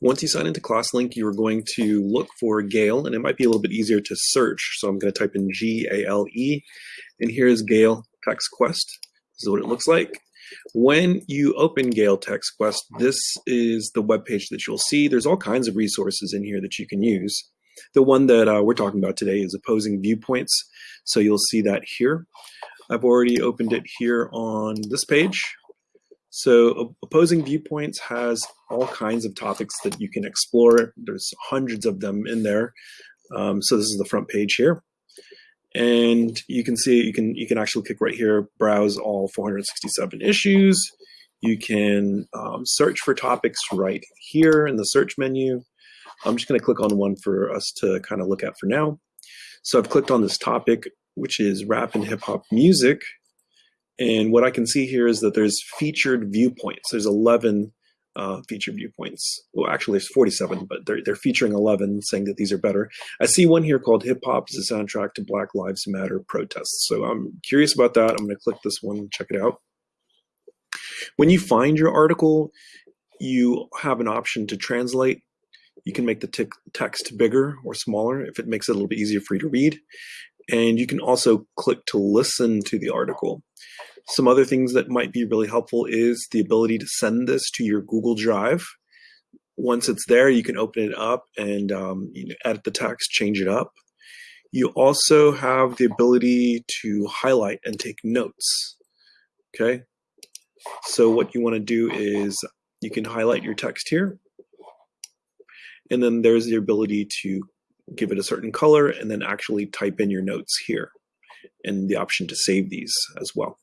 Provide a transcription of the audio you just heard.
Once you sign into ClassLink, you're going to look for Gale, and it might be a little bit easier to search. So I'm going to type in G-A-L-E, and here's Gale Text Quest. This is what it looks like. When you open Gale Text Quest, this is the web page that you'll see. There's all kinds of resources in here that you can use. The one that uh, we're talking about today is opposing viewpoints. So you'll see that here. I've already opened it here on this page. So opposing viewpoints has all kinds of topics that you can explore. There's hundreds of them in there. Um, so this is the front page here. And you can see, you can, you can actually click right here, browse all 467 issues. You can um, search for topics right here in the search menu. I'm just gonna click on one for us to kind of look at for now. So I've clicked on this topic, which is rap and hip hop music. And what I can see here is that there's featured viewpoints. There's 11 uh, featured viewpoints. Well, actually, there's 47, but they're, they're featuring 11, saying that these are better. I see one here called Hip Hop is a soundtrack to Black Lives Matter protests. So I'm curious about that. I'm going to click this one, and check it out. When you find your article, you have an option to translate. You can make the text bigger or smaller if it makes it a little bit easier for you to read. And you can also click to listen to the article. Some other things that might be really helpful is the ability to send this to your Google Drive. Once it's there, you can open it up and um, you know, edit the text, change it up. You also have the ability to highlight and take notes. Okay, so what you want to do is you can highlight your text here, and then there's the ability to give it a certain color and then actually type in your notes here and the option to save these as well.